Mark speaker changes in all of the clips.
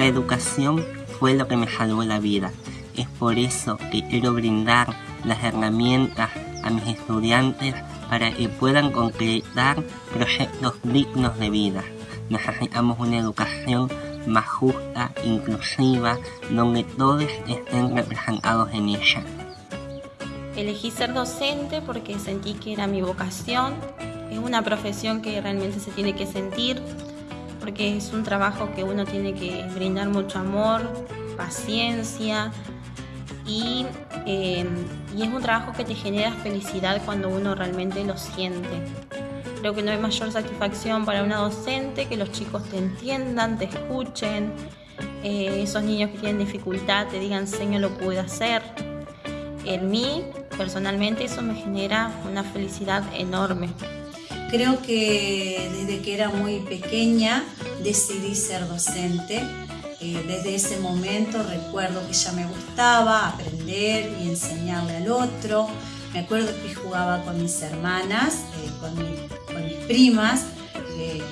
Speaker 1: La educación fue lo que me salvó la vida. Es por eso que quiero brindar las herramientas a mis estudiantes para que puedan concretar proyectos dignos de vida. Necesitamos una educación más justa, inclusiva, donde todos estén representados en ella.
Speaker 2: Elegí ser docente porque sentí que era mi vocación. Es una profesión que realmente se tiene que sentir, porque es un trabajo que uno tiene que brindar mucho amor, paciencia y, eh, y, es un trabajo que te genera felicidad cuando uno realmente lo siente. Creo que no hay mayor satisfacción para una docente que los chicos te entiendan, te escuchen, eh, esos niños que tienen dificultad te digan, Señor, lo pude hacer. En mí, personalmente, eso me genera una felicidad enorme.
Speaker 3: Creo que desde que era muy pequeña decidí ser docente. Eh, desde ese momento recuerdo que ya me gustaba aprender y enseñarle al otro. Me acuerdo que jugaba con mis hermanas, eh, con, mis primas. Eh,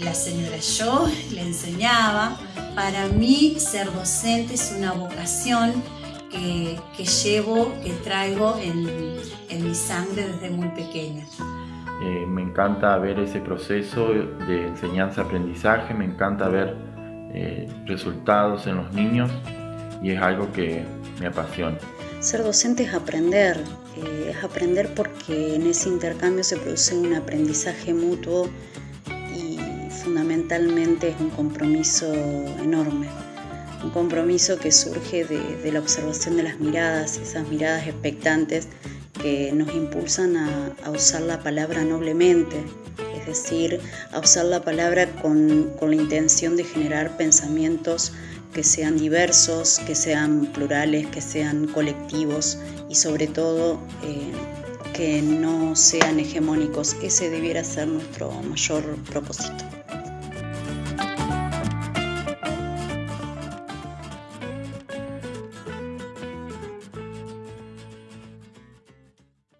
Speaker 3: la señora yo le enseñaba. Para mí ser docente es una vocación que, llevo, que traigo en, en mi sangre desde muy pequeña.
Speaker 4: Eh, me encanta ver ese proceso de enseñanza-aprendizaje, me encanta ver eh, resultados en los niños y es algo que me apasiona.
Speaker 5: Ser docente es aprender, eh, es aprender porque en ese intercambio se produce un aprendizaje mutuo y fundamentalmente es un compromiso enorme, un compromiso que surge de, de la observación de las miradas, esas miradas expectantes que nos impulsan a, usar la palabra noblemente, es decir, a usar la palabra con, la intención de generar pensamientos que sean diversos, que sean plurales, que sean colectivos y sobre todo eh, que no sean hegemónicos. Ese debiera ser nuestro mayor propósito.